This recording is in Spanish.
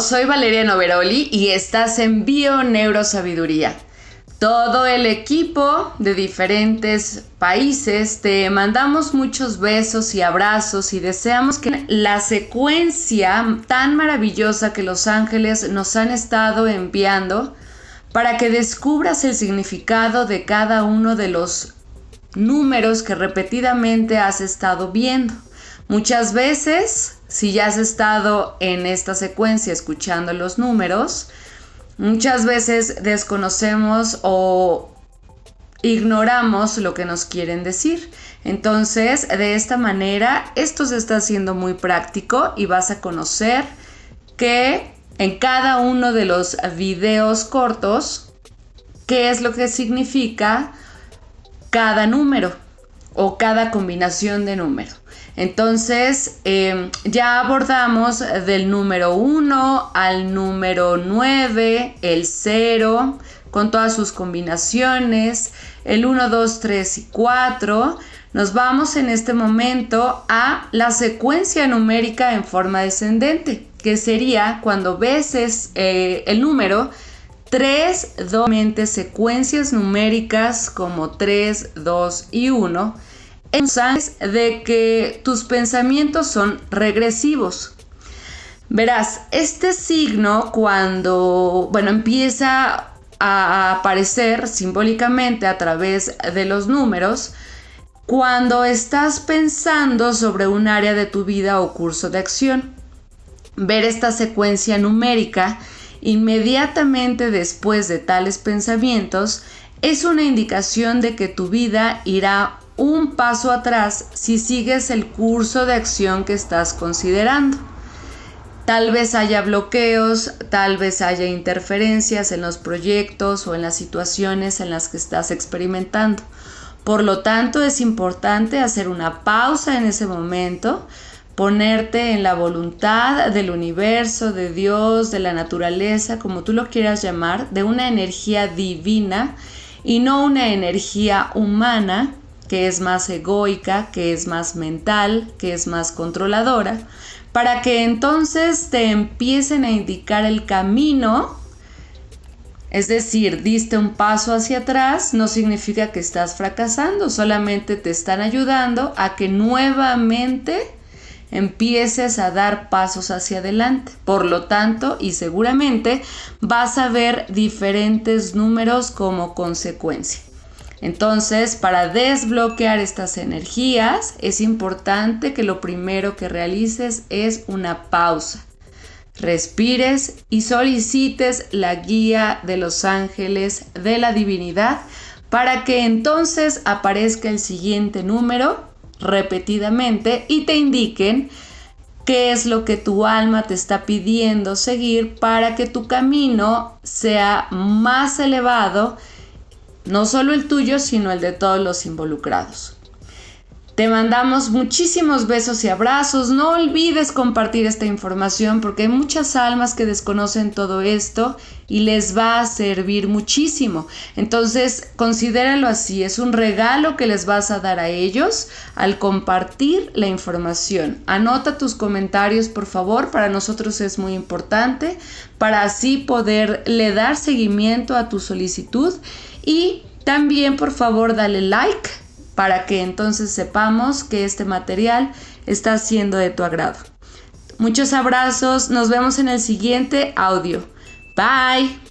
soy Valeria Noveroli y estás en Bio Neurosabiduría. Todo el equipo de diferentes países te mandamos muchos besos y abrazos y deseamos que la secuencia tan maravillosa que los ángeles nos han estado enviando para que descubras el significado de cada uno de los números que repetidamente has estado viendo. Muchas veces, si ya has estado en esta secuencia escuchando los números, muchas veces desconocemos o ignoramos lo que nos quieren decir. Entonces, de esta manera, esto se está haciendo muy práctico y vas a conocer que en cada uno de los videos cortos, qué es lo que significa cada número o cada combinación de número. Entonces, em, ya abordamos del número 1 al número 9, el 0, con todas sus combinaciones, el 1, 2, 3 y 4. Nos vamos en este momento a la secuencia numérica en forma descendente, que sería cuando ves eh, el número 3, 2, secuencias numéricas como 3, 2 y 1 de que tus pensamientos son regresivos. Verás, este signo cuando, bueno, empieza a aparecer simbólicamente a través de los números, cuando estás pensando sobre un área de tu vida o curso de acción. Ver esta secuencia numérica inmediatamente después de tales pensamientos es una indicación de que tu vida irá un paso atrás si sigues el curso de acción que estás considerando. Tal vez haya bloqueos, tal vez haya interferencias en los proyectos o en las situaciones en las que estás experimentando. Por lo tanto, es importante hacer una pausa en ese momento, ponerte en la voluntad del universo, de Dios, de la naturaleza, como tú lo quieras llamar, de una energía divina y no una energía humana que es más egoica, que es más mental, que es más controladora, para que entonces te empiecen a indicar el camino. Es decir, diste un paso hacia atrás, no significa que estás fracasando, solamente te están ayudando a que nuevamente empieces a dar pasos hacia adelante. Por lo tanto, y seguramente vas a ver diferentes números como consecuencia. Entonces, para desbloquear estas energías, es importante que lo primero que realices es una pausa. Respires y solicites la guía de los ángeles de la divinidad para que entonces aparezca el siguiente número repetidamente y te indiquen qué es lo que tu alma te está pidiendo seguir para que tu camino sea más elevado no solo el tuyo, sino el de todos los involucrados. Te mandamos muchísimos besos y abrazos. No olvides compartir esta información porque hay muchas almas que desconocen todo esto y les va a servir muchísimo. Entonces, considéralo así. Es un regalo que les vas a dar a ellos al compartir la información. Anota tus comentarios, por favor. Para nosotros es muy importante para así poderle dar seguimiento a tu solicitud y también por favor dale like para que entonces sepamos que este material está siendo de tu agrado. Muchos abrazos, nos vemos en el siguiente audio. Bye.